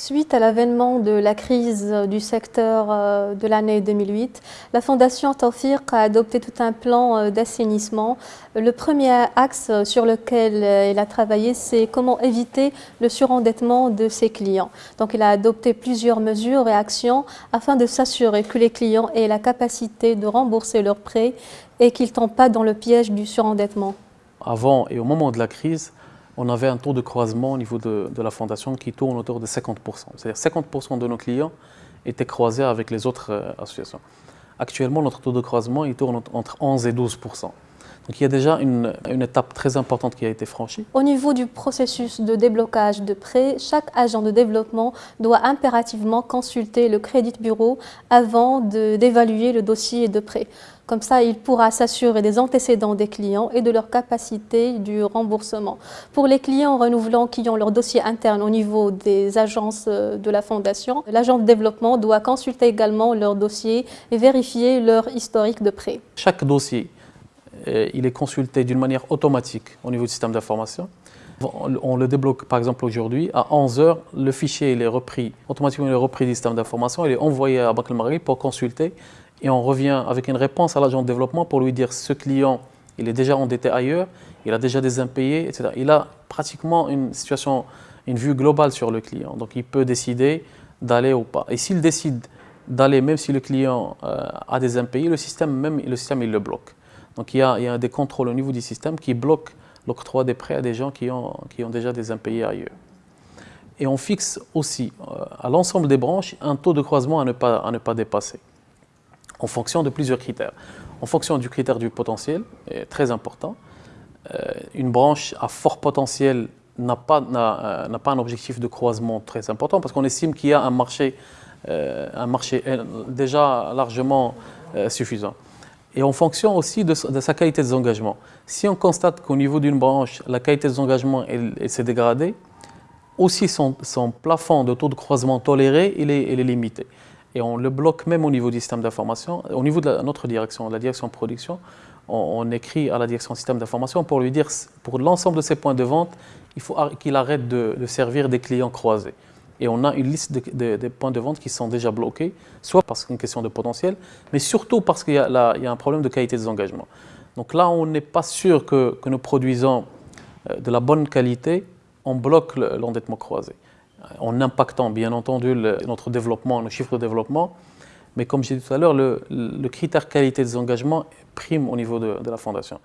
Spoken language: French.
Suite à l'avènement de la crise du secteur euh, de l'année 2008, la Fondation Tawfiq a adopté tout un plan euh, d'assainissement. Le premier axe sur lequel euh, elle a travaillé, c'est comment éviter le surendettement de ses clients. Donc, il a adopté plusieurs mesures et actions afin de s'assurer que les clients aient la capacité de rembourser leurs prêts et qu'ils ne tombent pas dans le piège du surendettement. Avant et au moment de la crise, on avait un taux de croisement au niveau de, la fondation qui tourne autour de 50%. C'est-à-dire 50% de nos clients étaient croisés avec les autres euh, associations. Actuellement, notre taux de croisement tourne entre 11 et 12%. Donc il y a déjà une, une, étape très importante qui a été franchie. Au niveau du processus de déblocage de prêts, chaque agent de développement doit impérativement consulter le crédit bureau avant d'évaluer le dossier de prêt. Comme ça, il pourra s'assurer des antécédents des clients et de leur capacité du remboursement. Pour les clients renouvelants qui ont leur dossier interne au niveau des agences euh, de la Fondation, l'agent de développement doit consulter également leur dossier et vérifier leur historique de prêt. Chaque dossier, il est consulté d'une manière automatique au niveau du système d'information. On le débloque par exemple aujourd'hui, à 11h, le fichier il est repris, automatiquement il est repris du système d'information, il est envoyé à Banque Marguerite pour consulter et on revient avec une réponse à l'agent de développement pour lui dire ce client, il est déjà endetté ailleurs, il a déjà des impayés, etc. Il a pratiquement une situation, une vue globale sur le client. Donc il peut décider d'aller ou pas. Et s'il décide d'aller, même si le client euh, a des impayés, le système, même, le système il le bloque. Donc il y, a, des contrôles au niveau du système qui bloquent l'octroi des prêts à des gens qui ont, déjà des impayés ailleurs. Et on fixe aussi euh, à l'ensemble des branches un taux de croisement à ne pas, dépasser en fonction de plusieurs critères. En fonction du critère du potentiel, très important, euh, une branche à fort potentiel n'a pas, euh, un objectif de croisement très important parce qu'on estime qu'il y a euh, un marché déjà largement suffisant. Et en fonction aussi de, sa qualité des engagements. Si on constate qu'au niveau d'une branche, la qualité des engagements s'est dégradée, aussi son, son, plafond de taux de croisement toléré, il est, limité et on le bloque même au niveau du système d'information. Au niveau de notre direction, la direction production, on, écrit à la direction système d'information pour lui dire, pour l'ensemble de ces points de vente, il faut qu'il arrête de, servir des clients croisés. Et on a une liste de, points de vente qui sont déjà bloqués, soit parce qu'une question de potentiel, mais surtout parce qu'il y, a un problème de qualité des engagements. Donc là, on n'est pas sûr que, que nous produisons euh, de la bonne qualité, on bloque l'endettement croisé en impactant bien entendu notre développement, nos chiffres de développement. Mais comme j'ai dit tout à l'heure, le, critère qualité des engagements prime au niveau de la Fondation.